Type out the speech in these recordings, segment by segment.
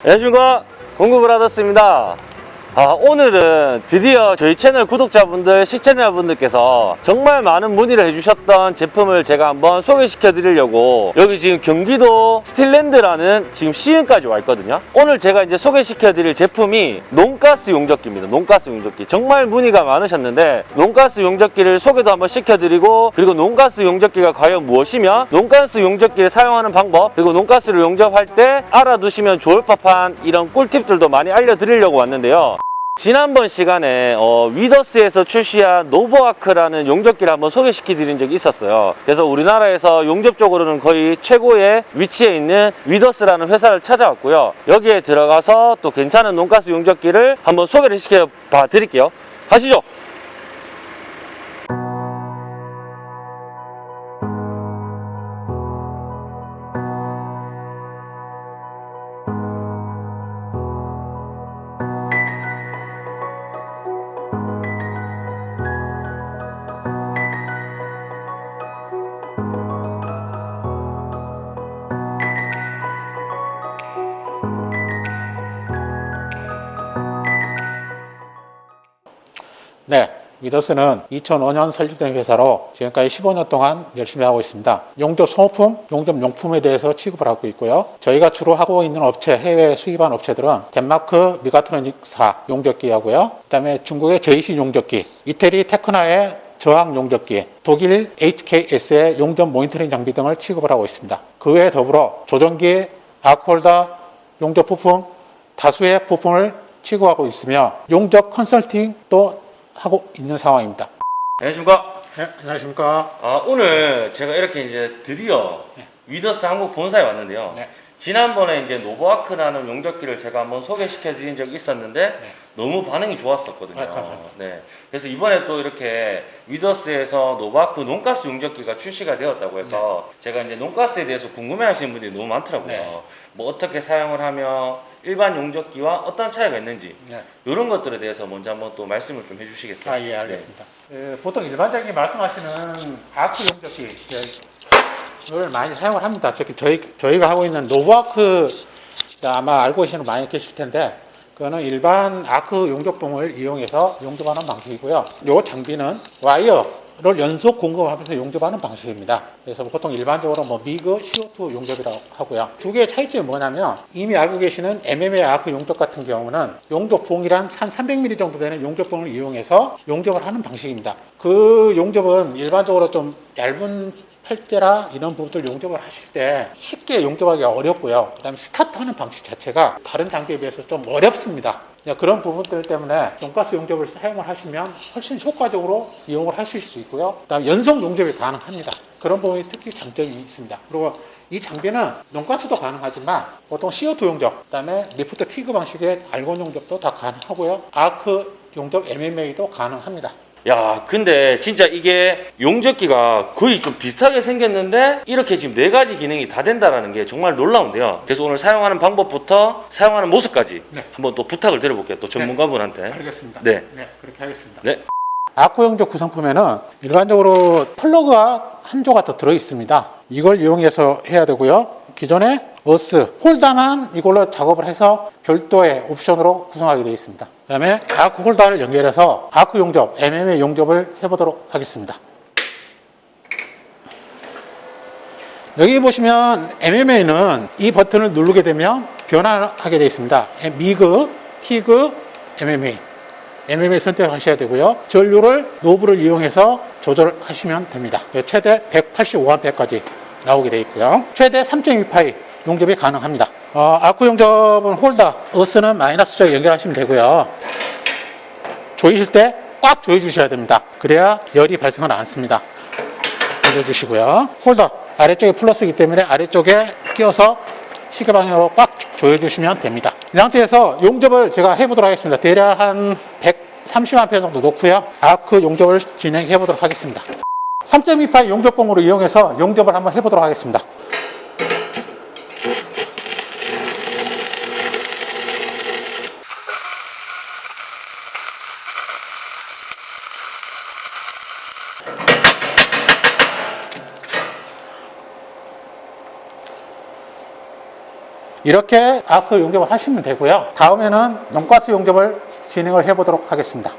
안녕하십니까. 공구브라더스입니다 아, 오늘은 드디어 저희 채널 구독자분들, 시청자분들께서 정말 많은 문의를 해주셨던 제품을 제가 한번 소개시켜 드리려고 여기 지금 경기도 스틸랜드라는 지금 시흥까지 와 있거든요. 오늘 제가 이제 소개시켜 드릴 제품이 non-gas 용접기입니다. non-gas 용접기. 정말 문의가 많으셨는데 non-gas 용접기를 소개도 한번 시켜드리고 그리고 non-gas 용접기가 과연 무엇이며 non-gas 용접기를 사용하는 방법 그리고 non-gas를 용접할 때 알아두시면 좋을 법한 이런 꿀팁들도 많이 알려드리려고 왔는데요 지난번 시간에 어, 위더스에서 출시한 노보아크라는 용접기를 한번 소개시켜 드린 적이 있었어요. 그래서 우리나라에서 용접 쪽으로는 거의 최고의 위치에 있는 위더스라는 회사를 찾아왔고요. 여기에 들어가서 또 괜찮은 논가스 용접기를 한번 소개를 시켜 봐 드릴게요. 가시죠 네, 위더스는 2005년 설립된 회사로 지금까지 15년 동안 열심히 하고 있습니다. 용접 소모품, 용접 용품에 대해서 취급을 하고 있고요. 저희가 주로 하고 있는 업체, 해외 수입한 업체들은 덴마크 미가트로닉사 용접기하고요. 그 다음에 중국의 제이시 용접기, 이태리 테크나의 저항 용접기, 독일 HKS의 용접 모니터링 장비 등을 취급을 하고 있습니다. 그 외에 더불어 조정기, 아크홀더, 용접 부품, 다수의 부품을 취급하고 있으며 용접 컨설팅도 하고 있는 상황입니다. 안녕하십니까 네, 안녕하십니까. 아, 오늘 제가 이렇게 이제 드디어 위더스 한국 본사에 왔는데요. 네. 지난번에 이제 노보아크라는 용접기를 제가 한번 소개시켜 드린 적이 있었는데 너무 반응이 좋았었거든요. 네, 감사합니다. 네. 그래서 이번에 또 이렇게 위더스에서 노보아크 non-gas 용접기가 출시가 되었다고 해서 제가 이제 non-gas에 대해서 궁금해 하시는 분들이 너무 많더라고요. 네. 뭐 어떻게 사용을 하면 일반 용접기와 어떤 차이가 있는지 네. 이런 것들에 대해서 먼저 한번 또 말씀을 좀 해주시겠어요? 아, 예, 알겠습니다. 예, 보통 일반적인 말씀하시는 아크 용접기 를 많이 사용을 합니다. 특히 저희, 저희가 하고 있는 노브아크 아마 알고 계시는 분 많이 계실 텐데 그거는 일반 아크 용접봉을 이용해서 용접하는 방식이고요. 이 장비는 와이어 를 연속 공급하면서 용접하는 방식입니다. 그래서 보통 일반적으로 뭐 MIG CO2 용접이라고 하고요. 두 개의 차이점이 뭐냐면 이미 알고 계시는 MMA 아크 용접 같은 경우는 용접봉이란 한 300mm 정도 되는 용접봉을 이용해서 용접을 하는 방식입니다. 그 용접은 일반적으로 좀 얇은 팔대라 이런 부분들 용접을 하실 때 쉽게 용접하기가 어렵고요. 그 다음에 스타트하는 방식 자체가 다른 장비에 비해서 좀 어렵습니다. 그냥 그런 부분들 때문에 돈가스 용접을 사용을 하시면 훨씬 효과적으로 이용을 하실 수 있고요. 그다음 연속 용접이 가능합니다. 그런 부분이 특히 장점이 있습니다. 그리고 이 장비는 돈가스도 가능하지만 보통 CO2 용접, 그다음에 리프트 티그 방식의 알곤 용접도 다 가능하고요. 아크 용접 MMA도 가능합니다. 야, 근데 진짜 이게 용접기가 거의 좀 비슷하게 생겼는데 이렇게 지금 네 가지 기능이 다 된다라는 게 정말 놀라운데요. 그래서 오늘 사용하는 방법부터 사용하는 모습까지 네. 한번 또 부탁을 드려볼게요. 또 전문가분한테. 알겠습니다. 네. 그렇게 하겠습니다. 네. 아크 용접 구성품에는 일반적으로 플러그가 한 조가 더 들어 있습니다. 이걸 이용해서 해야 되고요. 기존에 어스 홀더만 이걸로 작업을 해서 별도의 옵션으로 구성하게 되어 있습니다. 그 다음에 아크 홀더를 연결해서 아크 용접, MMA 용접을 해보도록 하겠습니다. 여기 보시면 MMA는 이 버튼을 누르게 되면 변화하게 되어 있습니다. MIG, TIG, MMA. MMA 선택을 하셔야 되고요. 전류를 노브를 이용해서 조절하시면 됩니다. 최대 185A까지 나오게 되어 있고요. 최대 3.2파이 용접이 가능합니다. 어, 아크 용접은 홀더, 어스는 마이너스 쪽 연결하시면 되고요. 조이실 때 꽉 조여 주셔야 됩니다. 그래야 열이 발생을 않습니다. 조여주시고요. 홀더 아래쪽에 플러스이기 때문에 아래쪽에 끼워서 시계 방향으로 꽉 조여 주시면 됩니다. 이 상태에서 용접을 제가 해보도록 하겠습니다. 대략 한 130A 정도 놓고요. 아크 용접을 진행해 보도록 하겠습니다. 3.28 용접봉으로 이용해서 용접을 한번 해보도록 하겠습니다. 이렇게 아크 용접을 하시면 되고요. 다음에는 non-gas 용접을 진행을 해 보도록 하겠습니다.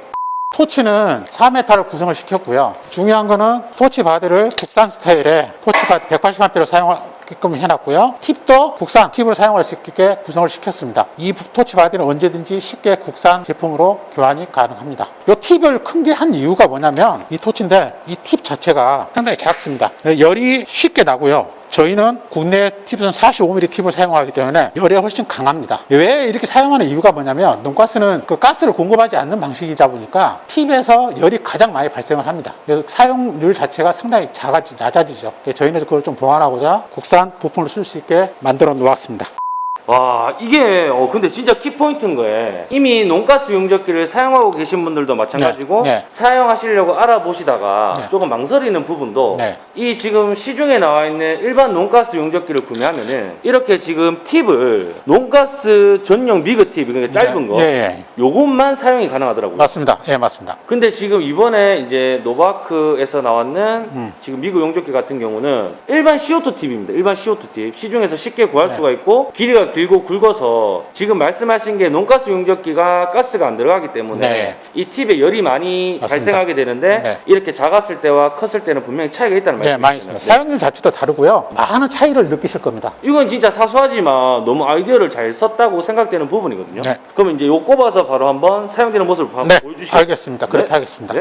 토치는 4m를 구성을 시켰고요. 중요한 거는 토치 바디를 국산 스타일의 토치 바디 180A로 사용하게끔 해놨고요. 팁도 국산 팁을 사용할 수 있게 구성을 시켰습니다. 이 토치 바디는 언제든지 쉽게 국산 제품으로 교환이 가능합니다. 이 팁을 크게 한 이유가 뭐냐면 이 토치인데 이 팁 자체가 상당히 작습니다. 열이 쉽게 나고요. 저희는 국내 팁은 45mm 팁을 사용하기 때문에 열에 훨씬 강합니다. 왜 이렇게 사용하는 이유가 뭐냐면 non-gas는 그 가스를 공급하지 않는 방식이다 보니까 팁에서 열이 가장 많이 발생을 합니다. 그래서 사용률 자체가 상당히 작아지, 낮아지죠. 저희는 그걸 좀 보완하고자 국산 부품을 쓸 수 있게 만들어 놓았습니다. 와 이게 어 근데 진짜 키포인트인 거예요 이미 논가스 용접기를 사용하고 계신 분들도 마찬가지고 네, 네. 사용하시려고 알아보시다가 네. 조금 망설이는 부분도 네. 이 지금 시중에 나와 있는 일반 논가스 용접기를 구매하면은 이렇게 지금 팁을 논가스 전용 미그 팁 그러니까 짧은 거 예, 예. 요것만 사용이 가능하더라고요 맞습니다. 예, 맞습니다. 근데 지금 이번에 이제 노바크에서 나왔는 음. 지금 미국 용접기 같은 경우는 일반 CO2 팁입니다. 일반 CO2 팁. 시중에서 쉽게 구할 네. 수가 있고 길이가 길고 굵어서 지금 말씀하신 게 논가스 용접기가 가스가 안 들어가기 때문에 네. 이 팁에 열이 많이 맞습니다. 발생하게 되는데 네. 이렇게 작았을 때와 컸을 때는 분명히 차이가 있다는 네. 많이 있습니다. 사용률 자체도 다르고요. 많은 차이를 느끼실 겁니다. 이건 진짜 사소하지만 너무 아이디어를 잘 썼다고 생각되는 부분이거든요. 네. 그럼 이제 요 꼽아서 바로 한번 사용되는 모습을 한번 네, 보여주시죠. 알겠습니다. 그렇게 네. 하겠습니다.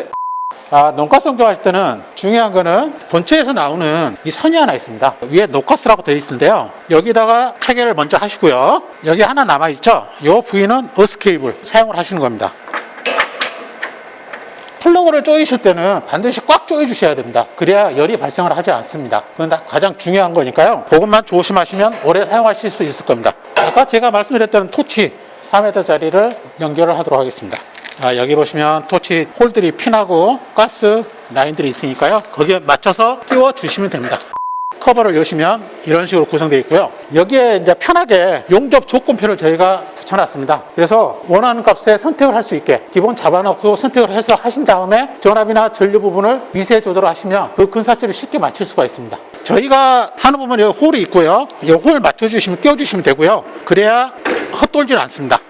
네. 아, non-gas 용접할 때는 중요한 거는 본체에서 나오는 이 선이 하나 있습니다. 위에 no gas라고 되어 있는데요. 여기다가 체결을 먼저 하시고요. 여기 하나 남아있죠? 이 부위는 어스케이블 사용을 하시는 겁니다. 플러그를 조이실 때는 반드시 꽉 조여 주셔야 됩니다. 그래야 열이 발생을 하지 않습니다. 그건 다 가장 중요한 거니까요. 그것만 조심하시면 오래 사용하실 수 있을 겁니다. 아까 제가 말씀드렸던 토치 4m짜리를 연결을 하도록 하겠습니다. 아, 여기 보시면 토치 홀들이 핀하고 가스 라인들이 있으니까요. 거기에 맞춰서 끼워 주시면 됩니다. 커버를 여시면 이런 식으로 구성되어 있고요. 여기에 이제 편하게 용접 조건표를 저희가 붙여놨습니다. 그래서 원하는 값에 선택을 할 수 있게 기본 잡아놓고 선택을 해서 하신 다음에 전압이나 전류 부분을 미세 조절을 하시면 그 근사치를 쉽게 맞출 수가 있습니다. 저희가 하는 부분에 홀이 있고요. 이 홀 맞춰주시면 끼워주시면 되고요. 그래야 헛돌질 않습니다.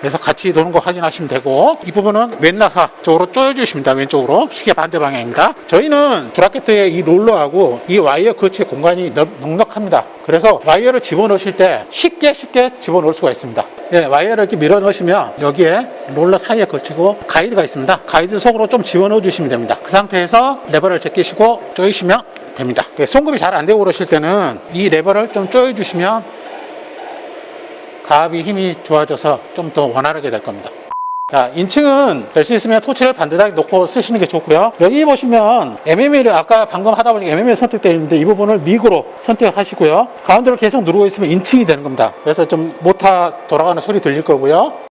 그래서 같이 도는 거 확인하시면 되고 이 부분은 왼나사 쪽으로 조여주시면 됩니다. 왼쪽으로 시계 반대 방향입니다. 저희는 브라켓의 이 롤러하고 이 와이어 거치의 공간이 넉- 넉넉합니다. 그래서 와이어를 집어넣으실 때 쉽게 쉽게 집어넣을 수가 있습니다. 예, 와이어를 이렇게 밀어 넣으시면 여기에 롤러 사이에 걸치고 가이드가 있습니다. 가이드 속으로 좀 집어넣어 주시면 됩니다. 그 상태에서 레버를 제끼시고 조이시면 됩니다. 예, 송급이 잘 안 되고 그러실 때는 이 레버를 좀 조여 주시면 가압이 힘이 좋아져서 좀 더 원활하게 될 겁니다. 자, inching은 될 수 있으면 토치를 반듯하게 놓고 쓰시는 게 좋고요. 여기 보시면 MMA를 아까 방금 하다 보니까 MMA 선택되어 있는데 이 부분을 MIG로 선택을 하시고요. 가운데를 계속 누르고 있으면 inching이 되는 겁니다. 그래서 좀 모타 돌아가는 소리 들릴 거고요.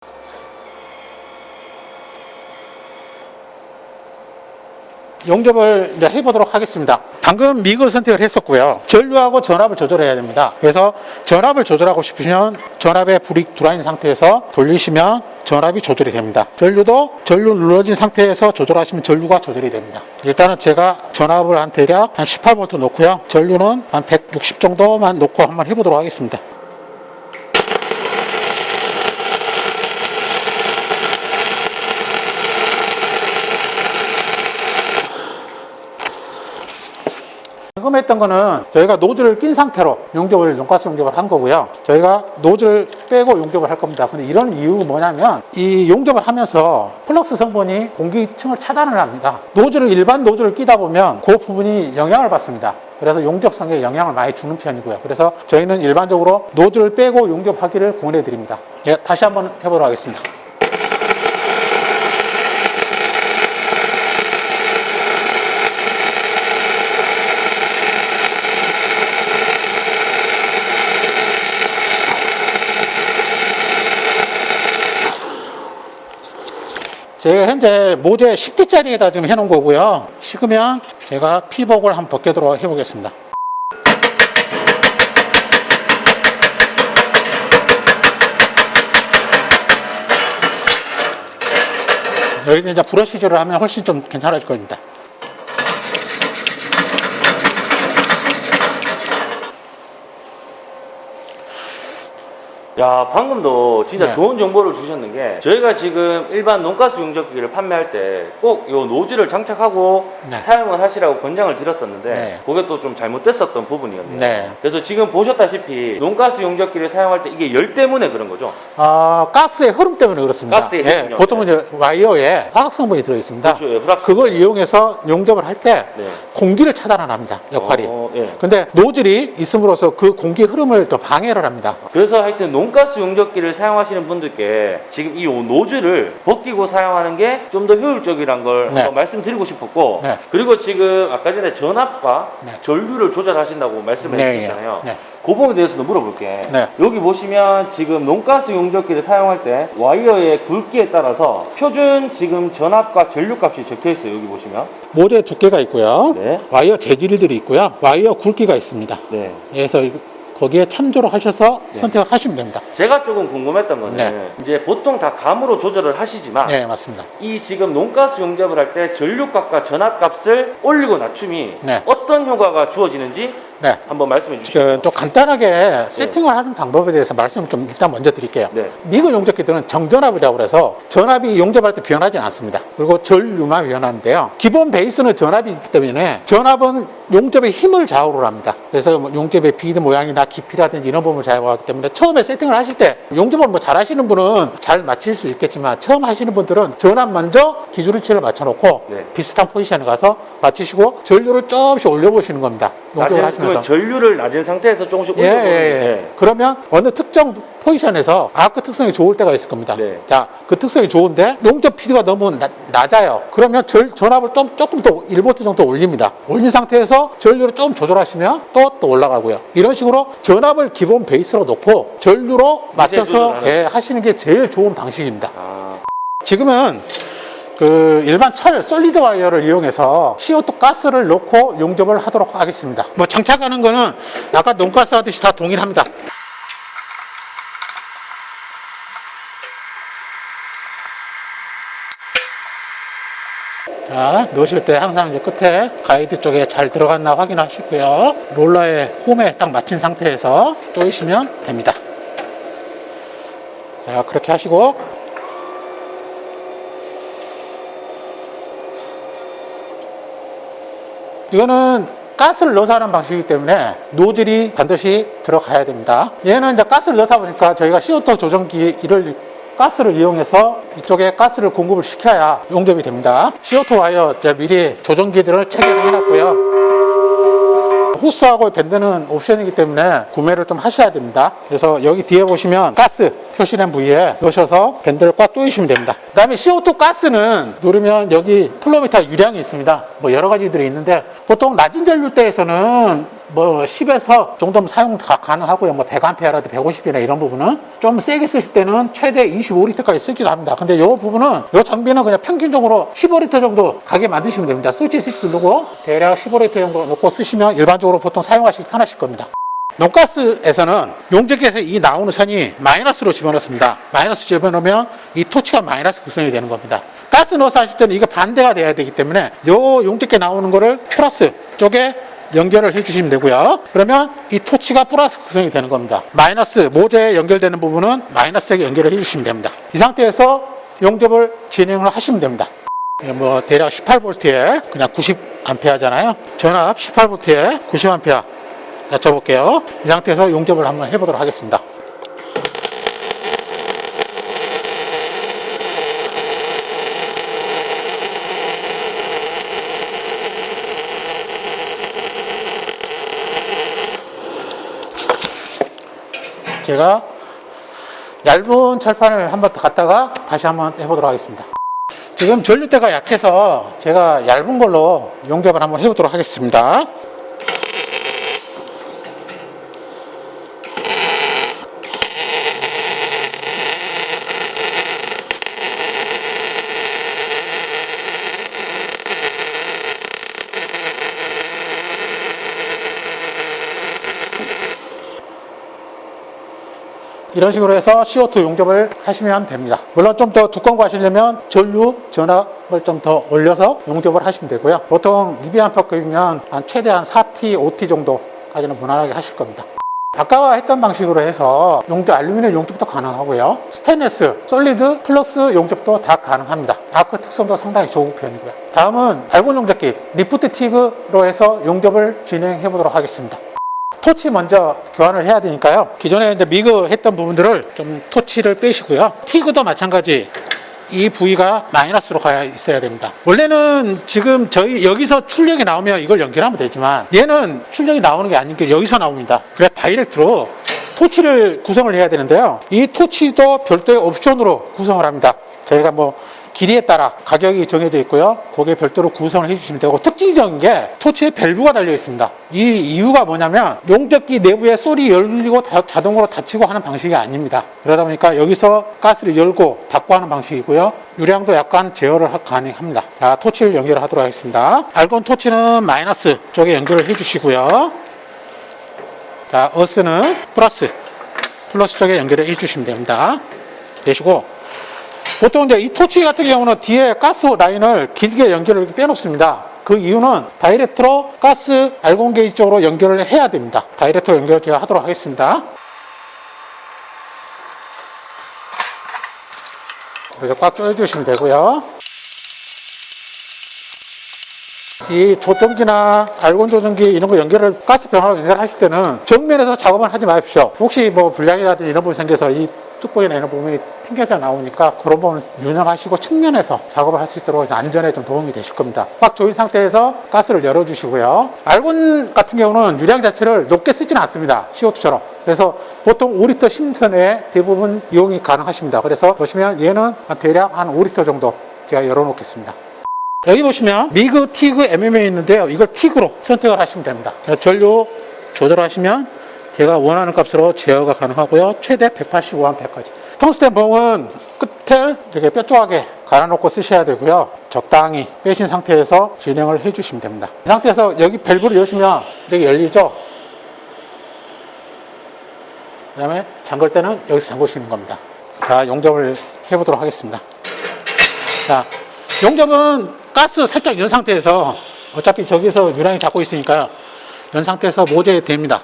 용접을 해보도록 하겠습니다. 방금 미그 선택을 했었고요. 전류하고 전압을 조절해야 됩니다. 그래서 전압을 조절하고 싶으면 전압에 불이 들어와 있는 상태에서 돌리시면 전압이 조절이 됩니다. 전류도 전류 눌러진 상태에서 조절하시면 전류가 조절이 됩니다. 일단은 제가 전압을 한 대략 한 18V 놓고요. 전류는 한 160 정도만 놓고 한번 해보도록 하겠습니다. 방금 했던 거는 저희가 노즐을 낀 상태로 용접을 non-gas 용접을 한 거고요. 저희가 노즐 빼고 용접을 할 겁니다. 근데 이런 이유가 뭐냐면 이 용접을 하면서 플럭스 성분이 공기층을 차단을 합니다. 노즐을 일반 노즐을 끼다 보면 그 부분이 영향을 받습니다. 그래서 용접성에 영향을 많이 주는 편이고요. 그래서 저희는 일반적으로 노즐을 빼고 용접하기를 권해 드립니다. 예, 다시 한번 해보도록 하겠습니다. 제가 현재 모재 10T짜리에다 지금 해놓은 거고요. 식으면 제가 피복을 한번 벗겨도록 해보겠습니다. 여기서 이제 브러쉬질을 하면 훨씬 좀 괜찮아질 겁니다. 야 방금도 진짜 네. 좋은 정보를 주셨는 게 저희가 지금 일반 논가스 용접기를 판매할 때꼭요 노즐을 장착하고 네. 사용을 하시라고 권장을 드렸었는데 네. 그게 또 좀 잘못됐었던 부분이었네요. 네. 그래서 지금 보셨다시피 논가스 용접기를 사용할 때 이게 열 때문에 그런 거죠. 어, 가스의 흐름 때문에 그렇습니다. 가스의 예, 흐름요. 보통은 이제 와이어에 화학 성분이 들어있습니다. 그렇죠. 예, 그걸 이용해서 용접을 할때 네. 공기를 차단을 합니다. 역할이. 어, 예. 근데 노즐이 있음으로써 그 공기 흐름을 더 방해를 합니다. 그래서 하여튼 non-gas 용접기를 사용하시는 분들께 지금 이 노즐을 벗기고 사용하는 게 좀 더 효율적이란 걸 네. 말씀드리고 싶었고 네. 그리고 지금 아까 전에 전압과 네. 전류를 조절하신다고 말씀을 네, 해주셨잖아요. 네. 그 부분에 대해서도 물어볼게. 네. 여기 보시면 지금 non-gas 용접기를 사용할 때 와이어의 굵기에 따라서 표준 지금 전압과 전류 값이 적혀 있어요. 여기 보시면. 모재 두께가 있고요. 네. 와이어 재질들이 있고요. 와이어 굵기가 있습니다. 네. 그래서 거기에 참조를 하셔서 네. 선택을 하시면 됩니다. 제가 조금 궁금했던 거는 네. 이제 보통 다 감으로 조절을 하시지만 네, 맞습니다. 이 지금 논가스 용접을 할 때 전류값과 전압값을 올리고 낮춤이 네. 어떤 효과가 주어지는지 네. 한번 말씀해 주시죠. 그, 또 간단하게 세팅을 하는 방법에 대해서 말씀을 좀 일단 먼저 드릴게요. 네. 미그 용접기들은 정전압이라고 해서 전압이 용접할 때 변하지 않습니다. 그리고 전류만 변하는데요. 기본 베이스는 전압이기 때문에 전압은 용접의 힘을 좌우를 합니다. 그래서 뭐 용접의 비드 모양이나 깊이라든지 이런 부분을 좌우하기 때문에 처음에 세팅을 하실 때 용접을 뭐 잘 하시는 분은 잘 맞출 수 있겠지만 처음 하시는 분들은 전압 먼저 기준치를 맞춰놓고 네. 비슷한 포지션에 가서 맞추시고 전류를 조금씩 올려보시는 겁니다. 용접을 낮은, 하시면서. 그러면 전류를 낮은 상태에서 조금씩 예, 올려보는 예, 예. 게 그러면 어느 특정 포지션에서 아크 특성이 좋을 때가 있을 겁니다. 네. 자, 그 특성이 좋은데 용접 비드가 너무 낮, 낮아요. 그러면 절, 전압을 좀 조금 더 1V 정도 올립니다. 올린 상태에서 전류를 좀 조절하시면 또, 또 올라가고요. 이런 식으로 전압을 기본 베이스로 놓고 전류로 맞춰서. 예, 하시는 게 제일 좋은 방식입니다. 아, 지금은 그 일반 철 solid 와이어를 이용해서 CO2 가스를 넣고 용접을 하도록 하겠습니다. 뭐 장착하는 거는 아까 non-gas 하듯이 다 동일합니다. 자, 넣으실 때 항상 이제 끝에 가이드 쪽에 잘 들어갔나 확인하시고요. 롤러의 홈에 딱 맞춘 상태에서 조이시면 됩니다. 자, 그렇게 하시고 이거는 가스를 넣어서 하는 방식이기 때문에 노즐이 반드시 들어가야 됩니다. 얘는 이제 가스를 넣다 보니까 저희가 CO2 조정기를 가스를 이용해서 이쪽에 가스를 공급을 시켜야 용접이 됩니다. CO2 와이어 미리 조정기들을 체결해 놨고요. 호스하고 밴드는 옵션이기 때문에 구매를 좀 하셔야 됩니다. 그래서 여기 뒤에 보시면 가스 표시된 부위에 넣으셔서 밴드를 꽉 조이시면 됩니다. 그 다음에 CO2 가스는 누르면 여기 flow meter 유량이 있습니다. 뭐 여러 가지들이 있는데 보통 낮은 전류대에서는 뭐 10에서 정도면 사용 가, 가능하고요. 뭐 대감페어라도 150이나 이런 부분은 좀 세게 쓰실 때는 최대 25리터까지 쓰기도 합니다. 근데 이 부분은 이 장비는 그냥 평균적으로 15리터 정도 가게 만드시면 됩니다. 스위치 스위치 누르고 대략 15리터 정도 놓고 쓰시면 일반적으로 보통 사용하시기 편하실 겁니다. 논가스에서는 용접기에서 이 나오는 선이 마이너스로 집어넣습니다. 마이너스 집어넣으면 이 토치가 마이너스 구성이 되는 겁니다. 가스 넣어서 하실 때는 이거 반대가 돼야 되기 때문에 요 용접기 나오는 거를 플러스 쪽에 연결을 해주시면 되고요. 그러면 이 토치가 플러스 구성이 되는 겁니다. 마이너스 모재에 연결되는 부분은 마이너스에 연결을 해주시면 됩니다. 이 상태에서 용접을 진행을 하시면 됩니다. 예, 뭐 대략 18V에 그냥 90A잖아요. 전압 18V에 90A 낮춰볼게요. 이 상태에서 용접을 한번 해보도록 하겠습니다. 제가 얇은 철판을 한번 갖다가 다시 한번 해보도록 하겠습니다. 지금 전류대가 약해서 제가 얇은 걸로 용접을 한번 해보도록 하겠습니다. 이런 식으로 해서 CO2 용접을 하시면 됩니다. 물론 좀 더 두꺼운 거 하시려면 전류 전압을 좀 더 올려서 용접을 하시면 되고요. 보통 2백 암페어급이면 한 최대한 4T, 5T 정도까지는 무난하게 하실 겁니다. 아까 했던 방식으로 해서 용접, 알루미늄 용접도 가능하고요. 스테인리스, solid, flux 용접도 다 가능합니다. 아크 특성도 상당히 좋은 편이고요. 다음은 알곤 용접기, lift TIG로 해서 용접을 진행해 보도록 하겠습니다. 토치 먼저 교환을 해야 되니까요. 기존에 이제 미그 했던 부분들을 좀 토치를 빼시고요. 티그도 마찬가지. 이 부위가 마이너스로 가야 있어야 됩니다. 원래는 지금 저희 여기서 출력이 나오면 이걸 연결하면 되지만 얘는 출력이 나오는 게 아닌 게 여기서 나옵니다. 그래서 다이렉트로 토치를 구성을 해야 되는데요. 이 토치도 별도의 옵션으로 구성을 합니다. 저희가 뭐 길이에 따라 가격이 정해져 있고요. 거기에 별도로 구성을 해주시면 되고 특징적인 게 토치에 밸브가 달려 있습니다. 이 이유가 뭐냐면 용접기 내부에 솔이 열리고 다- 자동으로 닫히고 하는 방식이 아닙니다. 그러다 보니까 여기서 가스를 열고 닫고 하는 방식이고요. 유량도 약간 제어를 하- 가능합니다. 자, 토치를 연결하도록 하겠습니다. 알곤 토치는 마이너스 쪽에 연결을 해주시고요. 자, 어스는 플러스, 플러스 쪽에 연결을 해주시면 됩니다. 되시고 보통 이제 이 토치 같은 경우는 뒤에 가스 라인을 길게 연결을 빼놓습니다. 그 이유는 direct로 가스 알곤 게이지 쪽으로 연결을 해야 됩니다. direct로 연결을 제가 하도록 하겠습니다. 그래서 꽉 조여주시면 되고요. 이 조정기나 알곤 조정기 이런 거 연결을 가스 병하고 연결하실 때는 정면에서 작업을 하지 마십시오. 혹시 뭐 불량이라든지 이런 부분이 생겨서 이 뚜껑이나 이런 부분이 튕겨져 나오니까 그런 부분 유념하시고 측면에서 작업을 할 수 있도록 해서 안전에 좀 도움이 되실 겁니다. 꽉 조인 상태에서 가스를 열어주시고요. 알곤 같은 경우는 유량 자체를 높게 쓰지는 않습니다. CO2처럼. 그래서 보통 5리터 심선에 대부분 이용이 가능하십니다. 그래서 보시면 얘는 한 대략 한 5리터 정도 제가 열어놓겠습니다. 여기 보시면 미그, 티그, MMA 있는데요. 이걸 티그로 선택을 하시면 됩니다. 전류 조절하시면 제가 원하는 값으로 제어가 가능하고요. 최대 185A까지. 텅스텐 봉은 끝을 이렇게 뾰족하게 갈아놓고 쓰셔야 되고요. 적당히 빼신 상태에서 진행을 해주시면 됩니다. 이 상태에서 여기 밸브를 여시면 이렇게 열리죠. 그 다음에 잠글 때는 여기서 잠그시는 겁니다. 자, 용접을 해보도록 하겠습니다. 자, 용접은 가스 살짝 연 상태에서 어차피 저기서 유량이 잡고 있으니까요. 연 상태에서 모재에 됩니다.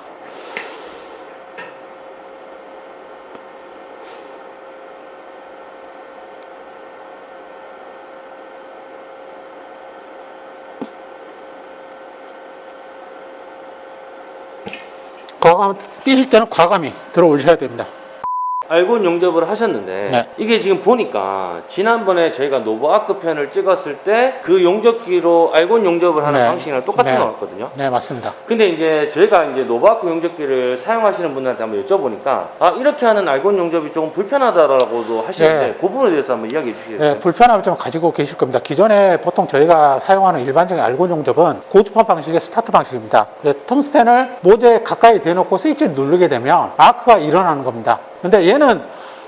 과감, 뛸 때는 과감히 들어 올리셔야 됩니다. 알곤 용접을 하셨는데 네. 이게 지금 보니까 지난번에 저희가 노브아크 편을 찍었을 때 그 용접기로 알곤 용접을 하는 네. 방식이랑 똑같은 네. 것 같거든요. 네, 맞습니다. 근데 이제 저희가 이제 노브아크 용접기를 사용하시는 분들한테 한번 여쭤보니까 아 이렇게 하는 알곤 용접이 조금 불편하다라고도 하시는데 네. 그 부분에 대해서 한번 이야기해 주시겠어요? 네, 불편함을 좀 가지고 계실 겁니다. 기존에 보통 저희가 사용하는 일반적인 알곤 용접은 고주파 방식의 스타트 방식입니다. 그래서 텅스텐을 모재에 가까이 대놓고 스위치를 누르게 되면 아크가 일어나는 겁니다. 근데 얘는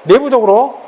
내부적으로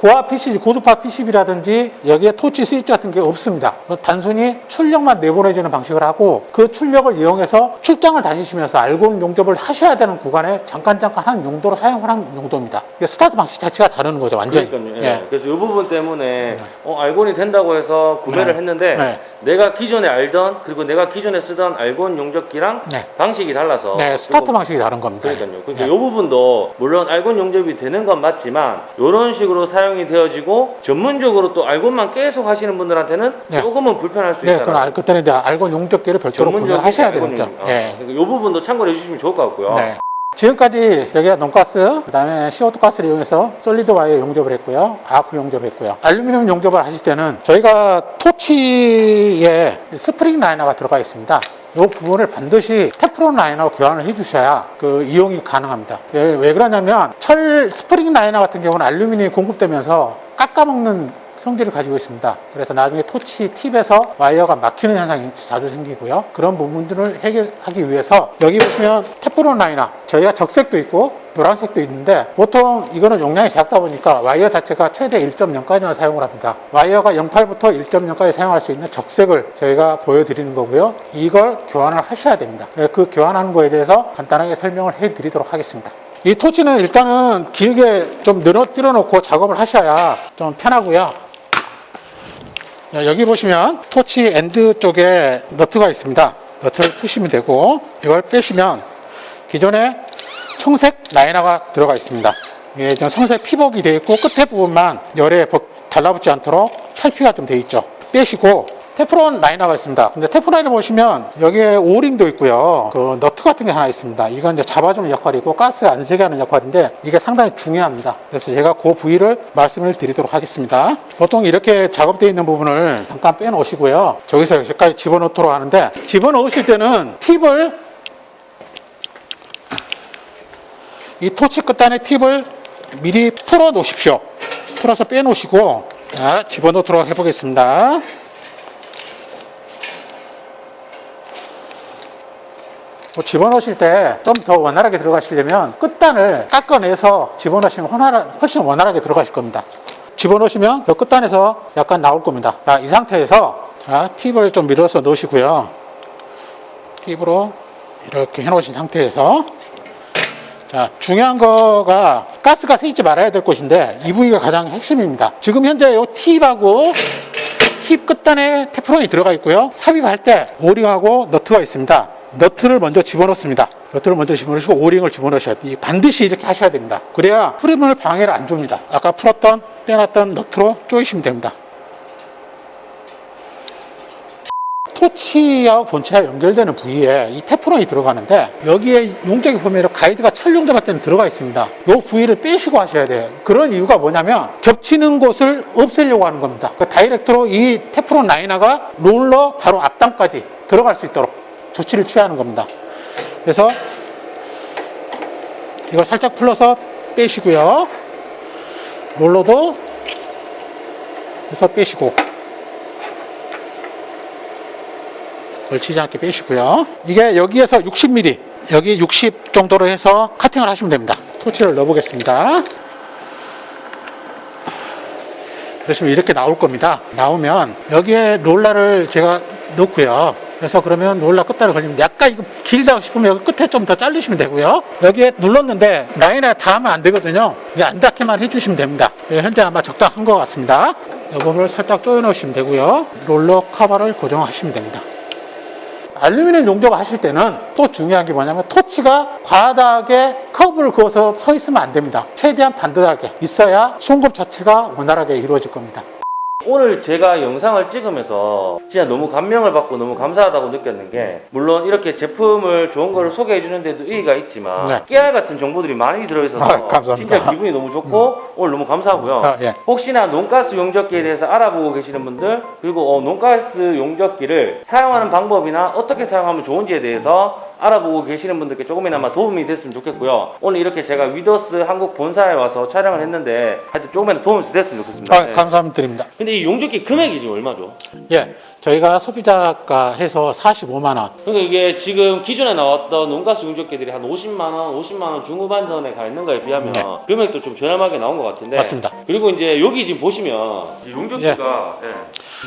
고압 PCB, 고주파 PCB라든지 여기에 토치 스위치 같은 게 없습니다. 단순히 출력만 내보내주는 방식을 하고 그 출력을 이용해서 출장을 다니시면서 알곤 용접을 하셔야 되는 구간에 잠깐 잠깐 한 용도로 사용을 한 용도입니다. 스타트 방식 자체가 다른 거죠, 완전히. 그러니까요. 예. 예. 그래서 이 부분 때문에 어, 알곤이 된다고 해서 구매를 네. 했는데 네. 내가 기존에 알던 그리고 내가 기존에 쓰던 알곤 용접기랑 네. 방식이 달라서 네, 스타트 방식이 다른 겁니다. 그러니까요. 그러니까 네. 이 부분도 물론 알곤 용접이 되는 건 맞지만 이런 식으로 사용 이 되어지고 전문적으로 또 알곤만 계속 하시는 분들한테는 네. 조금은 불편할 수 네, 있다. 그건 알- 그때는 이제 알곤 용접기를 별도로 구매를 하셔야 됩니다. 예. 이 부분도 참고해 주시면 좋을 것 같고요. 네. 지금까지 여기가 non-gas, 그 다음에 CO2 가스를 이용해서 solid 와이어 용접을 했고요. 아크 용접을 했고요. 알루미늄 용접을 하실 때는 저희가 토치에 스프링 liner가 들어가 있습니다. 이 부분을 반드시 테프론 liner로 교환을 해주셔야 그 이용이 가능합니다. 예, 왜 그러냐면 철 스프링 liner 같은 경우는 알루미늄이 공급되면서 깎아먹는 성질을 가지고 있습니다. 그래서 나중에 토치 팁에서 와이어가 막히는 현상이 자주 생기고요. 그런 부분들을 해결하기 위해서 여기 보시면 테프론 liner 저희가 적색도 있고 노란색도 있는데 보통 이거는 용량이 작다 보니까 와이어 자체가 최대 1.0까지만 사용을 합니다. 와이어가 0.8부터 1.0까지 사용할 수 있는 적색을 저희가 보여드리는 거고요. 이걸 교환을 하셔야 됩니다. 네, 그 교환하는 거에 대해서 간단하게 설명을 해드리도록 하겠습니다. 이 토치는 일단은 길게 좀 늘어뜨려 놓고 작업을 하셔야 좀 편하고요. 자, 여기 보시면 토치 end 쪽에 너트가 있습니다. 너트를 푸시면 되고 이걸 빼시면 기존에 청색 liner가 들어가 있습니다. 이게 좀 청색 피복이 되어 있고 끝에 부분만 열에 버- 달라붙지 않도록 탈피가 좀 되어 있죠. 빼시고 테프론 liner가 있습니다. 근데 테프론 liner 보시면 여기에 O-ring도 있고요. 그 너트 같은 게 하나 있습니다. 이건 이제 잡아주는 역할이고 가스 안 새게 하는 역할인데 이게 상당히 중요합니다. 그래서 제가 그 부위를 말씀을 드리도록 하겠습니다. 보통 이렇게 작업되어 있는 부분을 잠깐 빼놓으시고요. 저기서 여기까지 집어넣도록 하는데 집어넣으실 때는 팁을 이 토치 끝단의 팁을 미리 풀어 놓으십시오. 풀어서 빼 놓으시고 자, 집어넣도록 해 보겠습니다. 뭐 집어넣으실 때 좀 더 원활하게 들어가시려면 끝단을 깎아내서 집어넣으시면 훨씬 원활하게 들어가실 겁니다. 집어넣으시면 저 끝단에서 약간 나올 겁니다. 자, 이 상태에서 자, 팁을 좀 밀어서 넣으시고요. 팁으로 이렇게 해 놓으신 상태에서 자, 중요한 거가 가스가 새지 말아야 될 곳인데 이 부위가 가장 핵심입니다. 지금 현재 이 팁하고 팁 끝단에 테프론이 들어가 있고요. 삽입할 때 오링하고 너트가 있습니다. 너트를 먼저 집어넣습니다. 너트를 먼저 집어넣으시고 오링을 집어넣으셔야 돼요. 반드시 이렇게 하셔야 됩니다. 그래야 흐름을 방해를 안 줍니다. 아까 풀었던 빼놨던 너트로 조이시면 됩니다. 토치와 본체와 연결되는 부위에 이 테프론이 들어가는데 여기에 용적이 보면 가이드가 같은 데 들어가 있습니다. 이 부위를 빼시고 하셔야 돼요. 그런 이유가 뭐냐면 겹치는 곳을 없애려고 하는 겁니다. 그 다이렉트로 이 테프론 라이너가 롤러 바로 앞단까지 들어갈 수 있도록 조치를 취하는 겁니다. 그래서 이걸 살짝 풀러서 빼시고요. 롤러도 그래서 빼시고 걸치지 않게 빼시고요. 이게 여기에서 60mm, 여기 60 정도로 해서 카팅을 하시면 됩니다. 토치를 넣어보겠습니다. 그러시면 이렇게 나올 겁니다. 나오면 여기에 롤러를 제가 넣고요. 그래서 그러면 롤러 끝단을 걸리면 약간 이거 길다 싶으면 여기 끝에 좀 더 잘리시면 되고요. 여기에 눌렀는데 라인에 닿으면 안 되거든요. 이게 안 닿게만 해주시면 됩니다. 예, 현재 아마 적당한 것 같습니다. 이 부분을 살짝 조여 놓으시면 되고요. 롤러 커버를 고정하시면 됩니다. 알루미늄 용접 하실 때는 또 중요한 게 뭐냐면 토치가 과다하게 커브를 그어서 서 있으면 안 됩니다. 최대한 반듯하게 있어야 송급 자체가 원활하게 이루어질 겁니다. 오늘 제가 영상을 찍으면서 진짜 너무 감명을 받고 너무 감사하다고 느꼈는 게 물론 이렇게 제품을 좋은 거를 소개해 주는 데도 의의가 있지만 네. 깨알 같은 정보들이 많이 들어있어서 아. 진짜 기분이 너무 좋고 오늘 너무 감사하고요. 아, 예. 혹시나 non-gas 용접기에 대해서 알아보고 계시는 분들 그리고 어, non-gas 용접기를 사용하는 방법이나 어떻게 사용하면 좋은지에 대해서 알아보고 계시는 분들께 조금이나마 도움이 됐으면 좋겠고요. 오늘 이렇게 제가 위더스 한국 본사에 와서 촬영을 했는데 하여튼 조금이나마 도움이 됐으면 좋겠습니다. 아, 네. 감사드립니다. 근데 이 용접기 금액이 지금 얼마죠? 예, 저희가 소비자가 해서 45만 원. 그러니까 이게 지금 기존에 나왔던 논가스 용접기들이 한 50만 원, 50만 원 중후반 선에 가 있는 거에 비하면 네. 금액도 좀 저렴하게 나온 것 같은데 맞습니다. 그리고 이제 여기 지금 보시면 이 용접기가 예.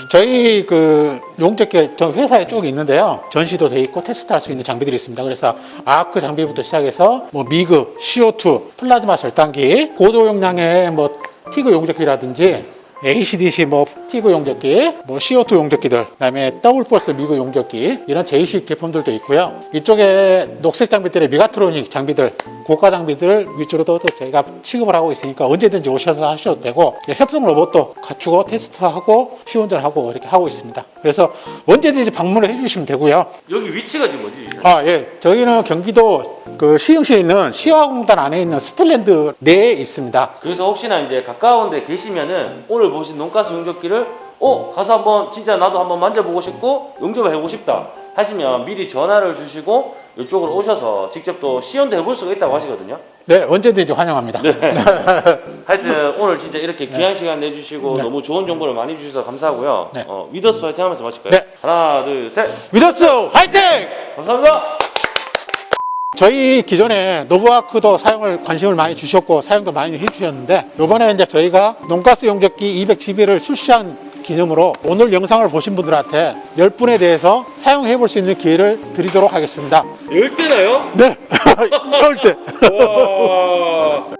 저희 그 용접기 저 회사에 쭉 있는데요. 전시도 돼 있고 테스트할 수 있는 장비들이 있습니다. 그래서 아크 장비부터 시작해서 뭐 MIG, CO2, 플라즈마 절단기, 고도 용량의 뭐 TIG 용접기라든지 ACDC 뭐 TIG 용접기, 뭐 CO2 용접기들, 그다음에 더블 펄스 미그 용접기 이런 제이식 제품들도 있고요. 이쪽에 녹색 장비들의 미가트로닉 장비들, 고가 장비들 위주로도 또 저희가 취급을 하고 있으니까 언제든지 오셔서 하셔도 되고 예, 협동 로봇도 갖추고 테스트하고 시운전하고 이렇게 하고 있습니다. 그래서 언제든지 방문을 해주시면 되고요. 여기 위치가 지금 어디죠? 아, 예. 저희는 경기도 그 시흥시에 있는 시화공단 안에 있는 스틸랜드 내에 있습니다. 그래서 혹시나 이제 가까운 데 계시면은 오늘 보신 non-gas 용접기를 어 가서 한번 진짜 나도 한번 만져보고 싶고 용접을 해보고 싶다 하시면 미리 전화를 주시고 이쪽으로 오셔서 직접 또 시연도 해볼 수가 있다고 하시거든요. 네, 언제든지 환영합니다. 하여튼 오늘 진짜 이렇게 귀한 시간 내주시고 네. 너무 좋은 정보를 많이 주셔서 감사하고요. 네. 어, 위더스 화이팅 하면서 마실까요? 네. 하나 둘 셋. 위더스 화이팅! 감사합니다. 저희 기존에 노브아크도 사용을 관심을 많이 주셨고 사용도 많이 해주셨는데 이번에 이제 저희가 논가스 용접기 212를 출시한 기념으로 오늘 영상을 보신 분들한테 10분에 대해서 사용해 볼 수 있는 기회를 드리도록 하겠습니다. 열 대나요? 네, 10대. 와.